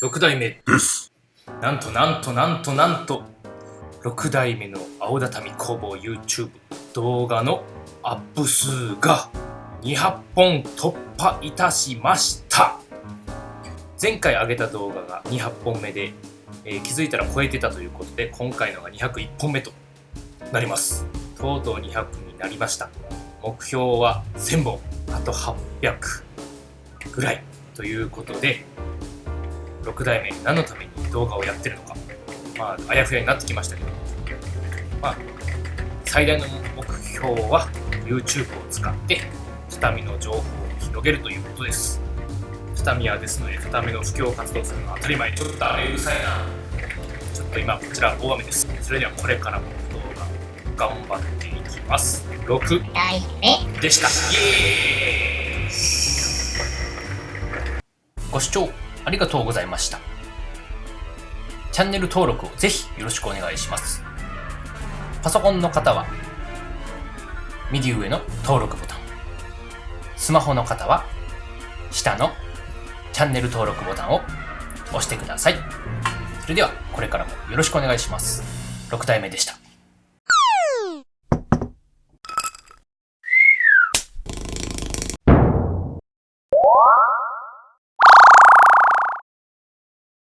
6代目。です。なんとなんとなんとなんと。6代目の青畳工房 YouTube 動画のアップ数が200本突破いたしました。前回上げた動画が200本目で、えー気づいたら超えてたということで今回のが201本目となります。とうとう200になりました。目標は1000本。あと800ぐらい。ということで6代目何のために動画をやってるのか。まああやふやになってきましたけど。まあ最大の目標は YouTube を使って畳の情報を広げるということです。畳屋ですので畳の布教活動するのは当たり前。ちょっと雨うるさいな。ちょっと今こちら大雨です。それではこれからも動画頑張っていきます。6代目。でした。イエーイ。ご視聴ありがとうございました。チャンネル登録をぜひよろしくお願いします。パソコンの方は右上の登録ボタン。スマホの方は下のチャンネル登録ボタンを押してください。それではこれからもよろしくお願いします。6代目でした。